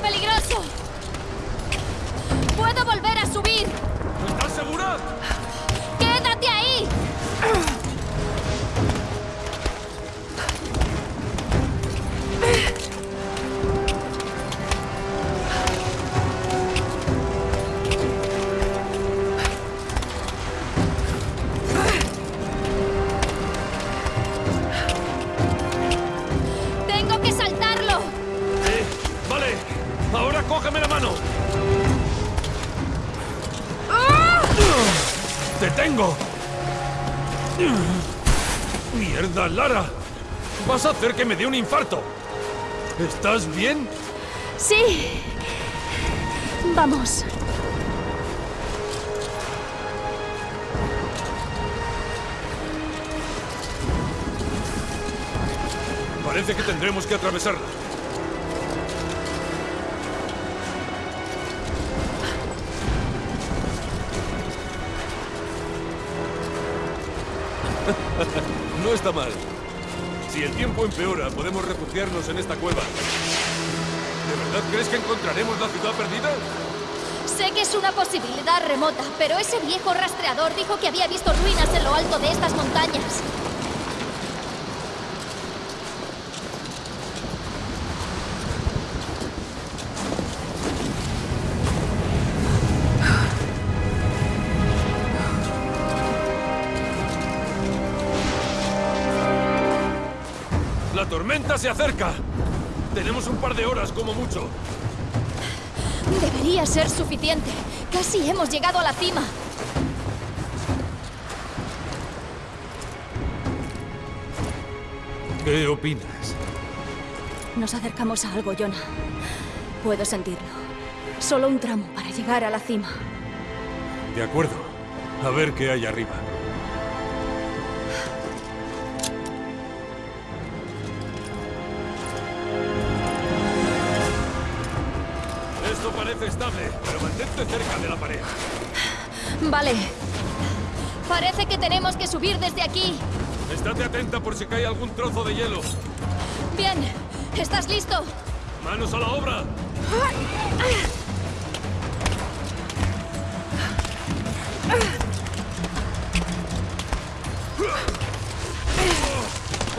peligroso! ¡Puedo volver a subir! ¿Estás segura? ¡Te tengo! ¡Mierda, Lara! Vas a hacer que me dé un infarto. ¿Estás bien? Sí. Vamos. Parece que tendremos que atravesarla. no está mal. Si el tiempo empeora, podemos refugiarnos en esta cueva. ¿De verdad crees que encontraremos la ciudad perdida? Sé que es una posibilidad remota, pero ese viejo rastreador dijo que había visto ruinas en lo alto de estas montañas. ¡La tormenta se acerca! Tenemos un par de horas como mucho. Debería ser suficiente. Casi hemos llegado a la cima. ¿Qué opinas? Nos acercamos a algo, Jonah. Puedo sentirlo. Solo un tramo para llegar a la cima. De acuerdo. A ver qué hay arriba. Parece estable, pero mantente cerca de la pared. Vale. Parece que tenemos que subir desde aquí. Estate atenta por si cae algún trozo de hielo. Bien. ¿Estás listo? ¡Manos a la obra!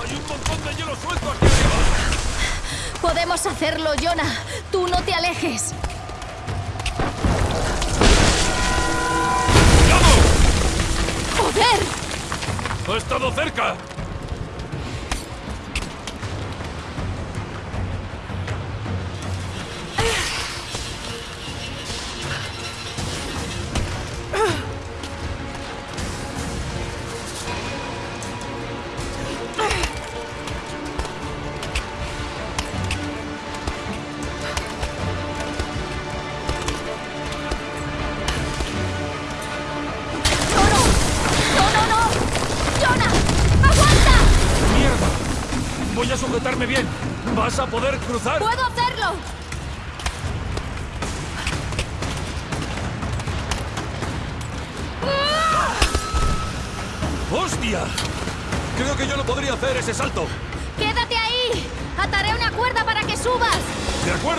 ¡Hay un montón de hielo suelto aquí arriba! Podemos hacerlo, Jonah. Tú no te alejes. ¡Ha estado cerca! Sujetarme bien. ¿Vas a poder cruzar? ¡Puedo hacerlo! ¡Hostia! Creo que yo no podría hacer ese salto. ¡Quédate ahí! ¡Ataré una cuerda para que subas! ¿De acuerdo?